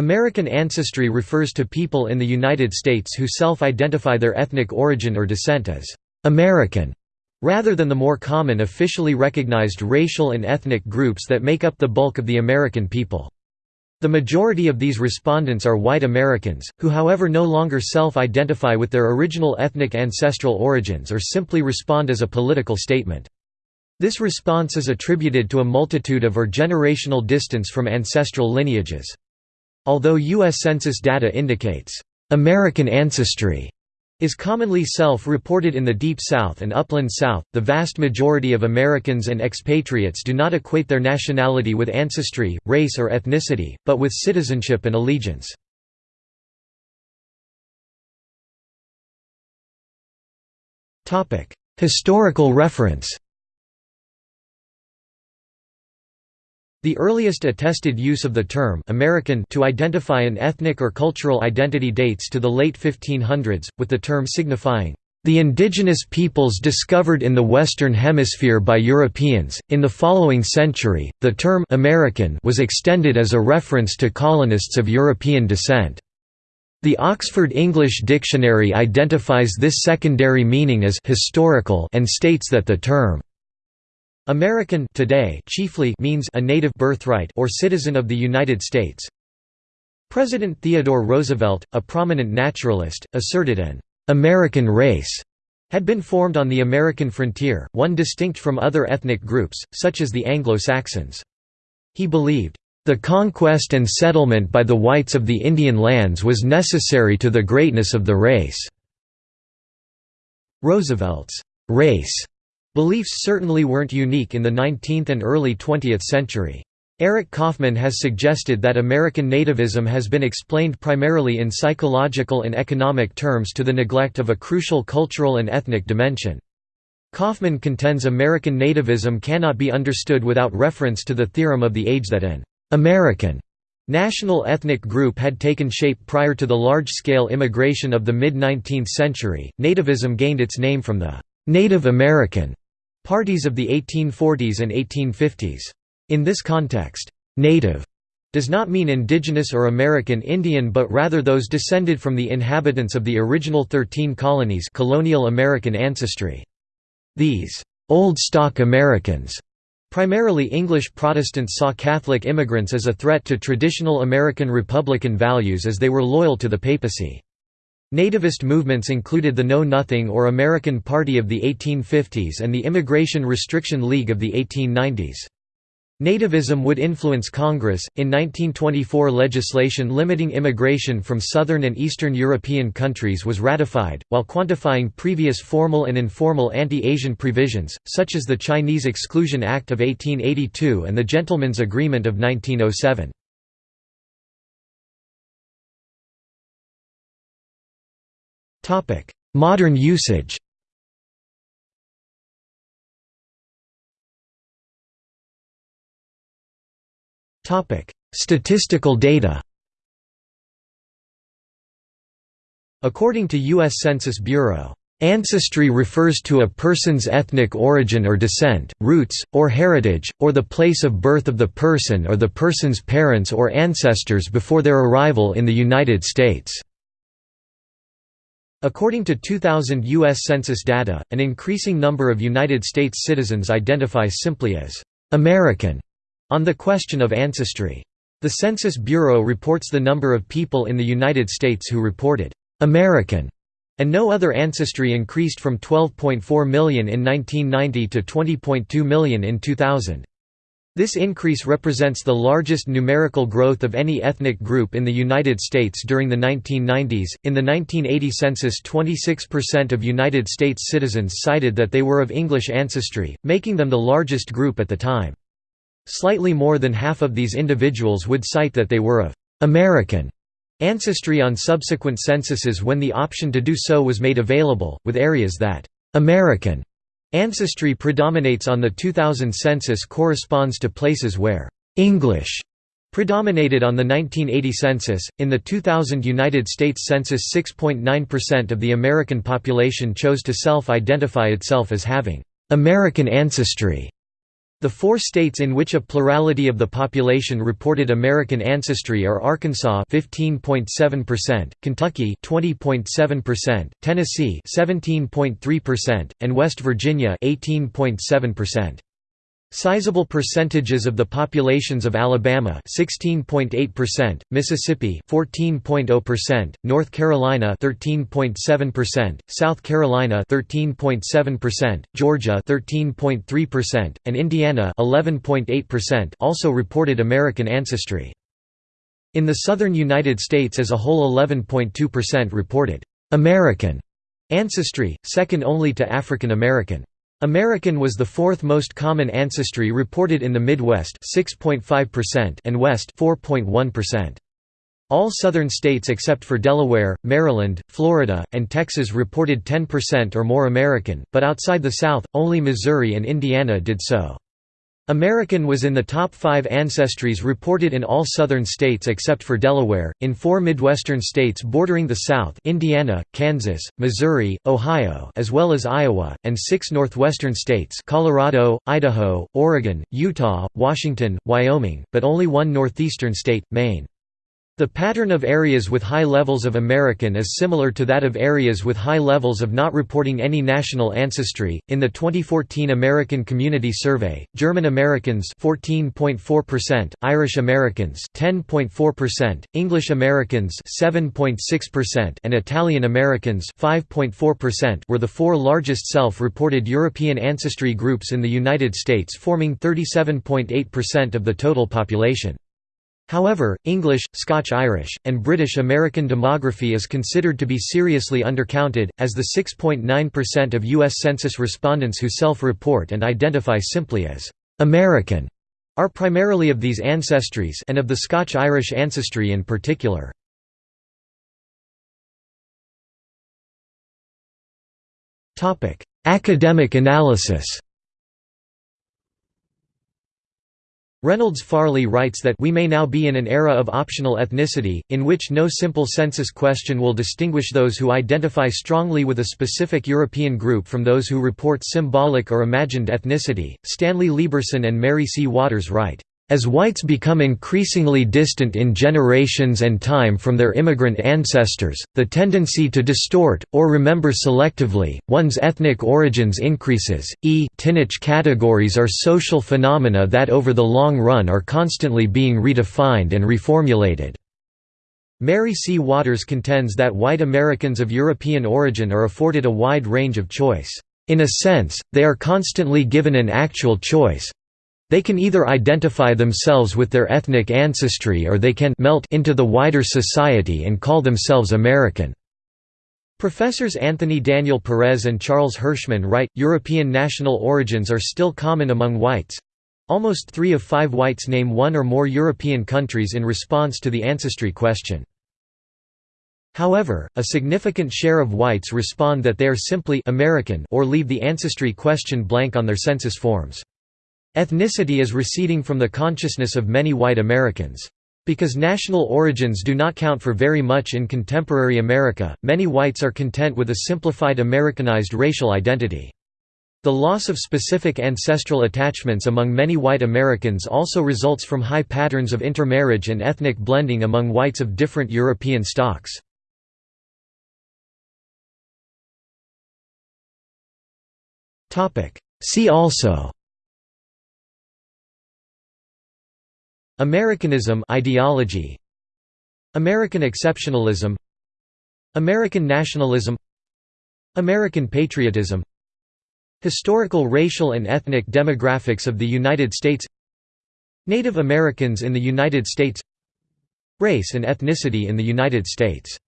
American ancestry refers to people in the United States who self-identify their ethnic origin or descent as American, rather than the more common officially recognized racial and ethnic groups that make up the bulk of the American people. The majority of these respondents are white Americans, who however no longer self-identify with their original ethnic ancestral origins or simply respond as a political statement. This response is attributed to a multitude of or generational distance from ancestral lineages. Although U.S. Census data indicates, "...American ancestry", is commonly self-reported in the Deep South and Upland South, the vast majority of Americans and expatriates do not equate their nationality with ancestry, race or ethnicity, but with citizenship and allegiance. Historical reference The earliest attested use of the term American to identify an ethnic or cultural identity dates to the late 1500s, with the term signifying the indigenous peoples discovered in the Western Hemisphere by Europeans. In the following century, the term American was extended as a reference to colonists of European descent. The Oxford English Dictionary identifies this secondary meaning as historical and states that the term American today chiefly means a native birthright or citizen of the United States. President Theodore Roosevelt, a prominent naturalist, asserted an American race had been formed on the American frontier, one distinct from other ethnic groups, such as the Anglo-Saxons. He believed, "...the conquest and settlement by the whites of the Indian lands was necessary to the greatness of the race." Roosevelt's race Beliefs certainly weren't unique in the 19th and early 20th century. Eric Kaufmann has suggested that American nativism has been explained primarily in psychological and economic terms to the neglect of a crucial cultural and ethnic dimension. Kaufmann contends American nativism cannot be understood without reference to the theorem of the age that an American national ethnic group had taken shape prior to the large-scale immigration of the mid-19th century. Nativism gained its name from the Native American Parties of the 1840s and 1850s. In this context, «native» does not mean indigenous or American Indian but rather those descended from the inhabitants of the original Thirteen Colonies colonial American ancestry. These «old stock Americans» Primarily English Protestants saw Catholic immigrants as a threat to traditional American Republican values as they were loyal to the papacy. Nativist movements included the Know Nothing or American Party of the 1850s and the Immigration Restriction League of the 1890s. Nativism would influence Congress. In 1924, legislation limiting immigration from southern and eastern European countries was ratified, while quantifying previous formal and informal anti Asian provisions, such as the Chinese Exclusion Act of 1882 and the Gentlemen's Agreement of 1907. Modern usage Statistical data According to U.S. Census Bureau, Ancestry refers to a person's ethnic origin or descent, roots, or heritage, or the place of birth of the person or the person's parents or ancestors before their arrival in the United States. According to 2000 U.S. Census data, an increasing number of United States citizens identify simply as «American» on the question of ancestry. The Census Bureau reports the number of people in the United States who reported «American» and no other ancestry increased from 12.4 million in 1990 to 20.2 million in 2000. This increase represents the largest numerical growth of any ethnic group in the United States during the 1990s. In the 1980 census, 26% of United States citizens cited that they were of English ancestry, making them the largest group at the time. Slightly more than half of these individuals would cite that they were of American ancestry on subsequent censuses when the option to do so was made available, with areas that American Ancestry predominates on the 2000 census corresponds to places where English predominated on the 1980 census. In the 2000 United States Census, 6.9% of the American population chose to self identify itself as having American ancestry. The four states in which a plurality of the population reported American ancestry are Arkansas 15.7%, Kentucky 20.7%, Tennessee 17.3%, and West Virginia 18.7%. Sizable percentages of the populations of Alabama 16.8%, Mississippi 14.0%, North Carolina 13.7%, South Carolina 13.7%, Georgia 13.3%, and Indiana 11.8% also reported American ancestry. In the southern United States as a whole 11.2% reported American ancestry, second only to African American. American was the fourth most common ancestry reported in the Midwest 6.5% and West 4.1%. All southern states except for Delaware, Maryland, Florida, and Texas reported 10% or more American, but outside the South, only Missouri and Indiana did so. American was in the top five ancestries reported in all southern states except for Delaware, in four Midwestern states bordering the South Indiana, Kansas, Missouri, Ohio as well as Iowa, and six northwestern states Colorado, Idaho, Oregon, Utah, Washington, Wyoming, but only one northeastern state, Maine. The pattern of areas with high levels of American is similar to that of areas with high levels of not reporting any national ancestry. In the 2014 American Community Survey, German Americans 14.4%, Irish Americans 10.4%, English Americans 7.6%, and Italian Americans 5.4% were the four largest self-reported European ancestry groups in the United States forming 37.8% of the total population. However, English, Scotch-Irish, and British American demography is considered to be seriously undercounted, as the 6.9% of U.S. Census respondents who self-report and identify simply as «American» are primarily of these ancestries and of the Scotch-Irish ancestry in particular. Academic analysis Reynolds Farley writes that we may now be in an era of optional ethnicity, in which no simple census question will distinguish those who identify strongly with a specific European group from those who report symbolic or imagined ethnicity. Stanley Lieberson and Mary C. Waters write, as whites become increasingly distant in generations and time from their immigrant ancestors, the tendency to distort, or remember selectively, one's ethnic origins increases. E Tinnich categories are social phenomena that over the long run are constantly being redefined and reformulated. Mary C. Waters contends that white Americans of European origin are afforded a wide range of choice. In a sense, they are constantly given an actual choice, they can either identify themselves with their ethnic ancestry or they can melt into the wider society and call themselves American. Professors Anthony Daniel Perez and Charles Hirschman write, European national origins are still common among whites. Almost three of five whites name one or more European countries in response to the ancestry question. However, a significant share of whites respond that they are simply American or leave the ancestry question blank on their census forms. Ethnicity is receding from the consciousness of many white Americans. Because national origins do not count for very much in contemporary America, many whites are content with a simplified Americanized racial identity. The loss of specific ancestral attachments among many white Americans also results from high patterns of intermarriage and ethnic blending among whites of different European stocks. See also Americanism ideology. American exceptionalism. American nationalism. American patriotism. Historical racial and ethnic demographics of the United States. Native Americans in the United States. Race and ethnicity in the United States